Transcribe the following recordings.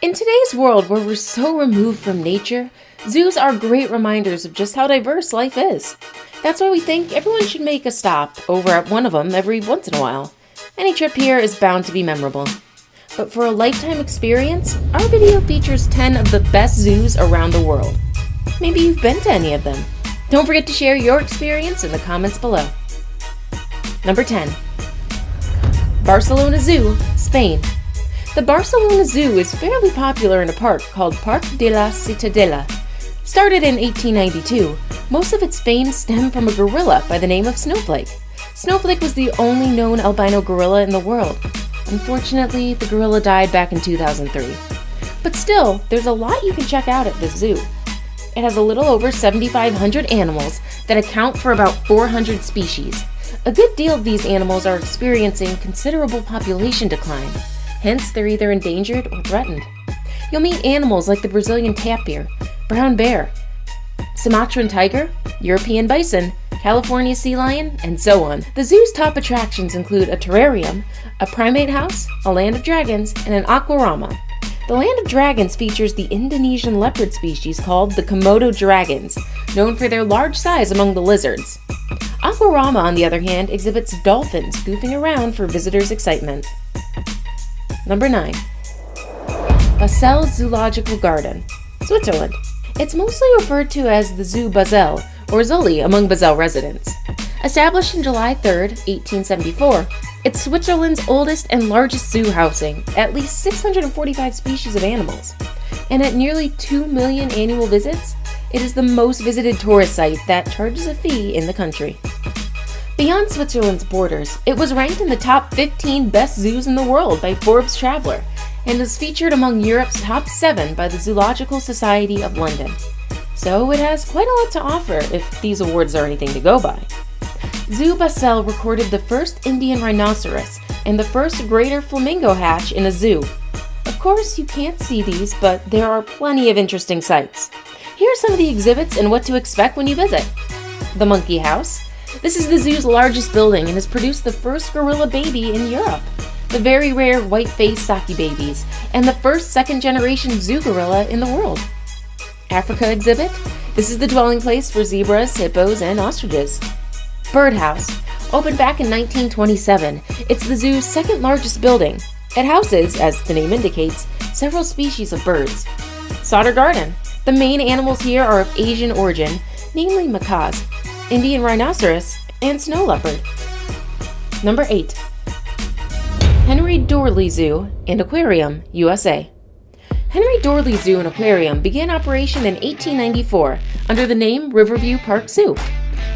In today's world where we're so removed from nature, zoos are great reminders of just how diverse life is. That's why we think everyone should make a stop over at one of them every once in a while. Any trip here is bound to be memorable. But for a lifetime experience, our video features 10 of the best zoos around the world. Maybe you've been to any of them. Don't forget to share your experience in the comments below. Number 10. Barcelona Zoo, Spain. The Barcelona Zoo is fairly popular in a park called Parc de la Ciutadella. Started in 1892, most of its fame stemmed from a gorilla by the name of Snowflake. Snowflake was the only known albino gorilla in the world. Unfortunately, the gorilla died back in 2003. But still, there's a lot you can check out at this zoo. It has a little over 7,500 animals that account for about 400 species. A good deal of these animals are experiencing considerable population decline, hence they're either endangered or threatened. You'll meet animals like the Brazilian tapir, brown bear, Sumatran tiger, European bison, California sea lion, and so on. The zoo's top attractions include a terrarium, a primate house, a land of dragons, and an aquarama. The Land of Dragons features the Indonesian leopard species called the Komodo dragons, known for their large size among the lizards. Aquarama, on the other hand, exhibits dolphins goofing around for visitors' excitement. Number 9. Basel Zoological Garden, Switzerland. It's mostly referred to as the Zoo Basel, or Zolli among Basel residents. Established in July 3, 1874, it's Switzerland's oldest and largest zoo housing at least 645 species of animals. And at nearly 2 million annual visits, it is the most visited tourist site that charges a fee in the country. Beyond Switzerland's borders, it was ranked in the top 15 best zoos in the world by Forbes Traveler and is featured among Europe's top 7 by the Zoological Society of London. So it has quite a lot to offer if these awards are anything to go by. Zoo Basel recorded the first Indian rhinoceros and the first greater flamingo hatch in a zoo. Of course, you can't see these, but there are plenty of interesting sights. Here are some of the exhibits and what to expect when you visit. The Monkey House. This is the zoo's largest building and has produced the first gorilla baby in Europe. The very rare white-faced Saki babies, and the first second-generation zoo gorilla in the world. Africa exhibit. This is the dwelling place for zebras, hippos, and ostriches. Birdhouse. Opened back in 1927, it's the zoo's second largest building. It houses, as the name indicates, several species of birds. Sauter Garden. The main animals here are of Asian origin, namely macaques, Indian rhinoceros, and snow leopard. Number 8. Henry Doorly Zoo and Aquarium, USA. Henry Doorly Zoo and Aquarium began operation in 1894 under the name Riverview Park Zoo.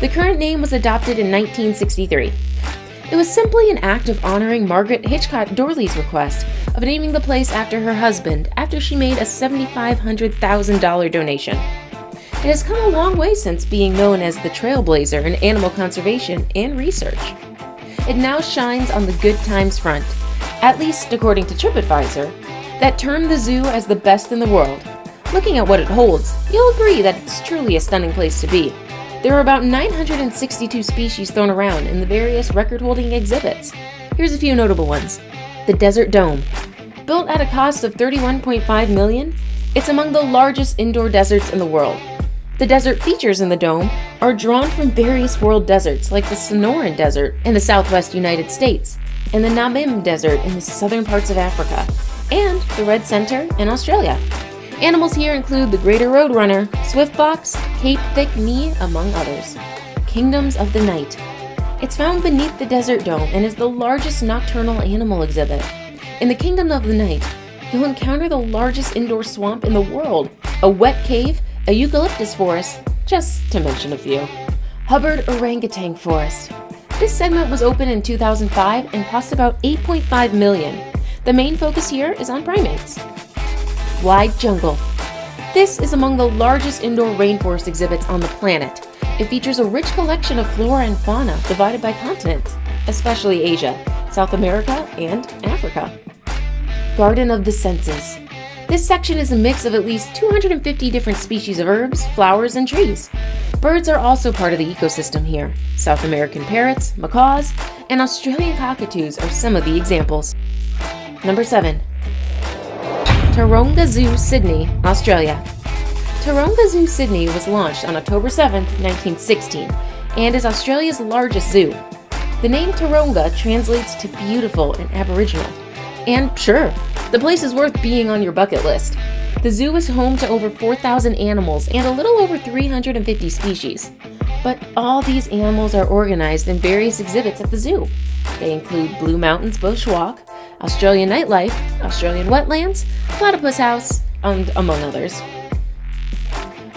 The current name was adopted in 1963. It was simply an act of honoring Margaret Hitchcock Doorly's request of naming the place after her husband after she made a $7,500,000 donation. It has come a long way since being known as the trailblazer in animal conservation and research. It now shines on the good times front, at least according to TripAdvisor, that termed the zoo as the best in the world. Looking at what it holds, you'll agree that it's truly a stunning place to be. There are about 962 species thrown around in the various record-holding exhibits. Here's a few notable ones. The Desert Dome. Built at a cost of 31.5 million, it's among the largest indoor deserts in the world. The desert features in the dome are drawn from various world deserts like the Sonoran Desert in the southwest United States, and the Namib Desert in the southern parts of Africa, and the Red Center in Australia. Animals here include the greater roadrunner, swift fox, Cape thick knee, among others. Kingdoms of the Night. It's found beneath the Desert Dome and is the largest nocturnal animal exhibit. In the Kingdom of the Night, you'll encounter the largest indoor swamp in the world, a wet cave, a eucalyptus forest, just to mention a few. Hubbard Orangutan Forest. This segment was opened in 2005 and cost about 8.5 million. The main focus here is on primates. Lied Jungle. This is among the largest indoor rainforest exhibits on the planet. It features a rich collection of flora and fauna divided by continents, especially Asia, South America, and Africa. Garden of the Senses. This section is a mix of at least 250 different species of herbs, flowers, and trees. Birds are also part of the ecosystem here. South American parrots, macaws, and Australian cockatoos are some of the examples. Number 7. Taronga Zoo, Sydney, Australia. Taronga Zoo, Sydney was launched on October 7, 1916, and is Australia's largest zoo. The name Taronga translates to beautiful and aboriginal. And sure, the place is worth being on your bucket list. The zoo is home to over 4,000 animals and a little over 350 species. But all these animals are organized in various exhibits at the zoo. They include Blue Mountains Bush Walk, Australian Nightlife, Australian Wetlands, Platypus House, and among others.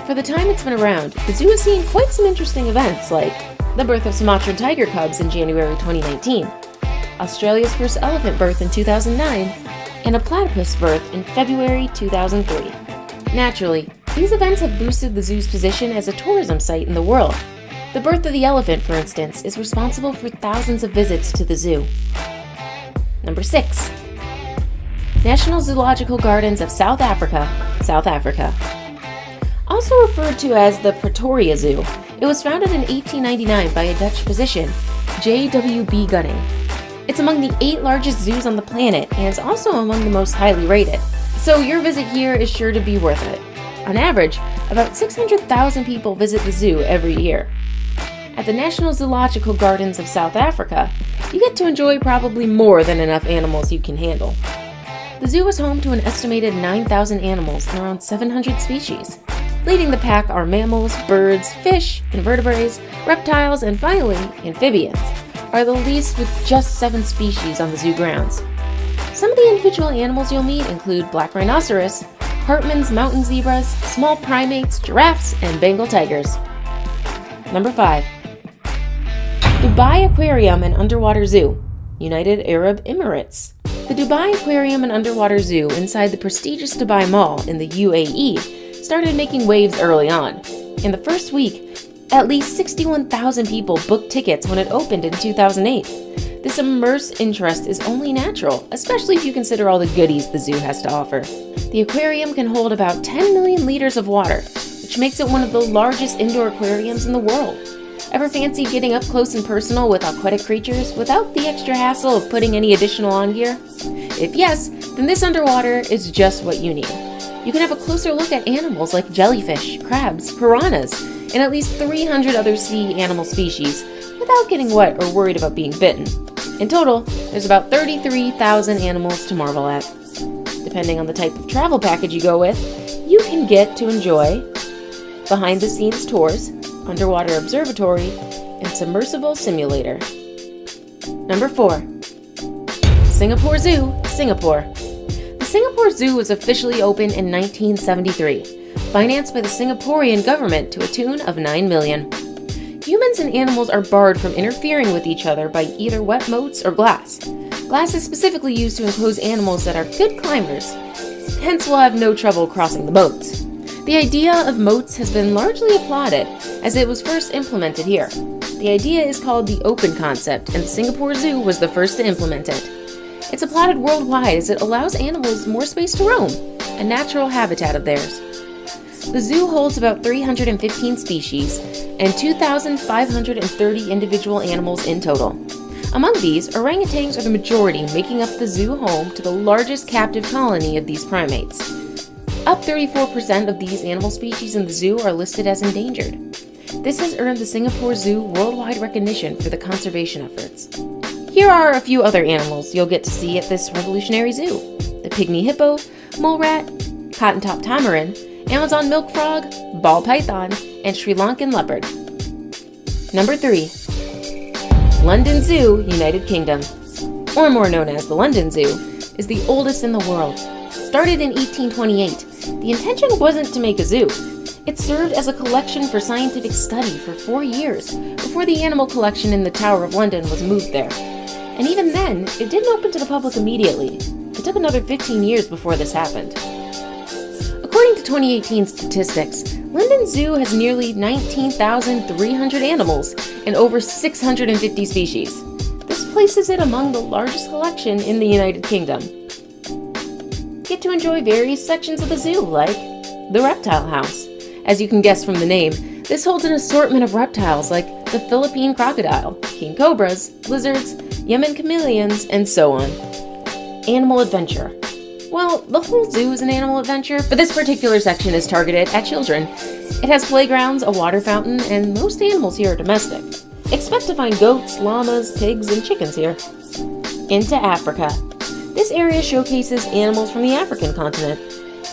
For the time it's been around, the zoo has seen quite some interesting events like the birth of Sumatran tiger cubs in January 2019, Australia's first elephant birth in 2009, and a platypus birth in February 2003. Naturally, these events have boosted the zoo's position as a tourism site in the world. The birth of the elephant, for instance, is responsible for thousands of visits to the zoo. Number 6. National Zoological Gardens of South Africa, South Africa. Also referred to as the Pretoria Zoo, it was founded in 1899 by a Dutch physician, J.W.B. Gunning. It's among the eight largest zoos on the planet and it's also among the most highly rated. So your visit here is sure to be worth it. On average, about 600,000 people visit the zoo every year. At the National Zoological Gardens of South Africa, you get to enjoy probably more than enough animals you can handle. The zoo is home to an estimated 9,000 animals and around 700 species. Leading the pack are mammals, birds, fish, invertebrates, reptiles, and finally, amphibians are the least with just seven species on the zoo grounds. Some of the individual animals you'll meet include black rhinoceros, Hartmann's mountain zebras, small primates, giraffes, and Bengal tigers. Number 5. Dubai Aquarium and Underwater Zoo, United Arab Emirates. The Dubai Aquarium and Underwater Zoo inside the prestigious Dubai Mall in the UAE started making waves early on. In the first week, at least 61,000 people booked tickets when it opened in 2008. This immense interest is only natural, especially if you consider all the goodies the zoo has to offer. The aquarium can hold about 10 million liters of water, which makes it one of the largest indoor aquariums in the world. Ever fancy getting up close and personal with aquatic creatures without the extra hassle of putting any additional on gear? If yes, then this underwater is just what you need. You can have a closer look at animals like jellyfish, crabs, piranhas, and at least 300 other sea animal species without getting wet or worried about being bitten. In total, there's about 33,000 animals to marvel at. Depending on the type of travel package you go with, you can get to enjoy behind the scenes tours, underwater observatory, and submersible simulator. Number 4. Singapore Zoo, Singapore. The Singapore Zoo was officially opened in 1973 financed by the Singaporean government to a tune of 9 million. Humans and animals are barred from interfering with each other by either wet moats or glass. Glass is specifically used to enclose animals that are good climbers, hence will have no trouble crossing the moats. The idea of moats has been largely applauded, as it was first implemented here. The idea is called the open concept, and Singapore Zoo was the first to implement it. It's applauded worldwide as it allows animals more space to roam, a natural habitat of theirs. The zoo holds about 315 species and 2,530 individual animals in total. Among these, orangutans are the majority, making up the zoo home to the largest captive colony of these primates. Up 34% of these animal species in the zoo are listed as endangered. This has earned the Singapore Zoo worldwide recognition for the conservation efforts. Here are a few other animals you'll get to see at this revolutionary zoo. The pygmy hippo, mole rat, cotton-top tamarin, Amazon milk frog, ball python, and Sri Lankan leopard. Number 3. London Zoo, United Kingdom, or more known as the London Zoo, is the oldest in the world. Started in 1828, the intention wasn't to make a zoo. It served as a collection for scientific study for four years before the animal collection in the Tower of London was moved there. And even then, it didn't open to the public immediately. It took another 15 years before this happened. According to 2018 statistics, London Zoo has nearly 19,300 animals and over 650 species. This places it among the largest collection in the United Kingdom. Get to enjoy various sections of the zoo, like the Reptile House. As you can guess from the name, this holds an assortment of reptiles like the Philippine crocodile, king cobras, lizards, Yemen chameleons, and so on. Animal Adventure Well, the whole zoo is an animal adventure, but this particular section is targeted at children. It has playgrounds, a water fountain, and most animals here are domestic. Expect to find goats, llamas, pigs, and chickens here. Into Africa. This area showcases animals from the African continent.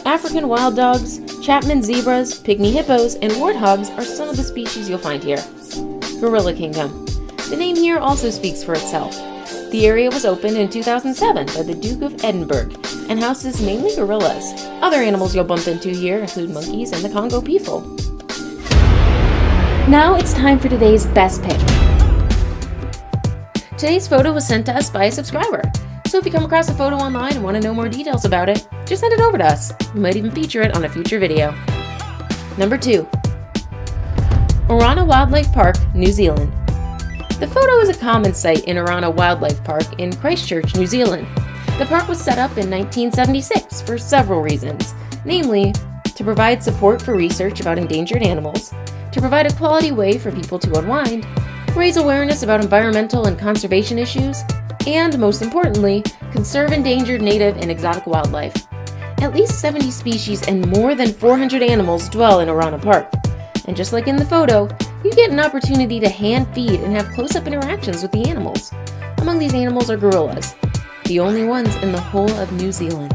African wild dogs, Chapman zebras, pygmy hippos, and warthogs are some of the species you'll find here. Gorilla Kingdom. The name here also speaks for itself. The area was opened in 2007 by the Duke of Edinburgh and houses mainly gorillas. Other animals you'll bump into here include monkeys and the Congo peafowl. Now it's time for today's best pick. Today's photo was sent to us by a subscriber, so if you come across a photo online and want to know more details about it, just send it over to us. We might even feature it on a future video. Number 2. Orana Wildlife Park, New Zealand. The photo is a common sight in Orana Wildlife Park in Christchurch, New Zealand. The park was set up in 1976 for several reasons, namely, to provide support for research about endangered animals, to provide a quality way for people to unwind, raise awareness about environmental and conservation issues, and, most importantly, conserve endangered native and exotic wildlife. At least 70 species and more than 400 animals dwell in Orana Park. And just like in the photo, you get an opportunity to hand feed and have close-up interactions with the animals. Among these animals are gorillas, the only ones in the whole of New Zealand.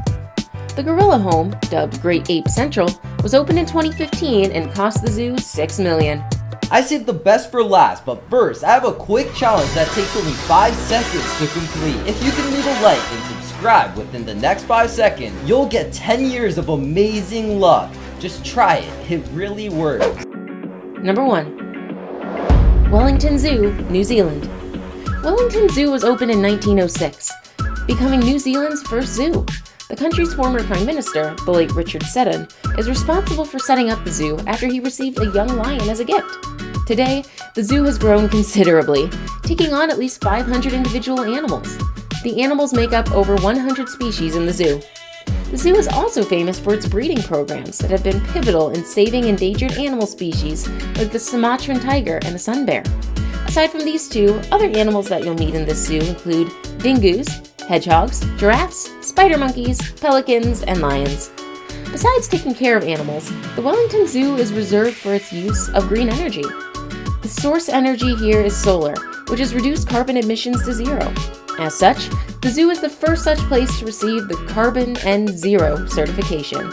The gorilla home, dubbed Great Ape Central, was opened in 2015 and cost the zoo 6 million. I saved the best for last, but first, I have a quick challenge that takes only 5 seconds to complete. If you can leave a like and subscribe within the next 5 seconds, you'll get 10 years of amazing luck. Just try it, it really works. Number 1. Wellington Zoo, New Zealand. Wellington Zoo was opened in 1906, becoming New Zealand's first zoo. The country's former Prime Minister, the late Richard Seddon, is responsible for setting up the zoo after he received a young lion as a gift. Today, the zoo has grown considerably, taking on at least 500 individual animals. The animals make up over 100 species in the zoo. The zoo is also famous for its breeding programs that have been pivotal in saving endangered animal species like the Sumatran tiger and the sun bear. Aside from these two, other animals that you'll meet in this zoo include dingoes, hedgehogs, giraffes, spider monkeys, pelicans, and lions. Besides taking care of animals, the Wellington Zoo is reserved for its use of green energy. The source energy here is solar, which has reduced carbon emissions to zero. As such, the zoo is the first such place to receive the Carbon N Zero certification.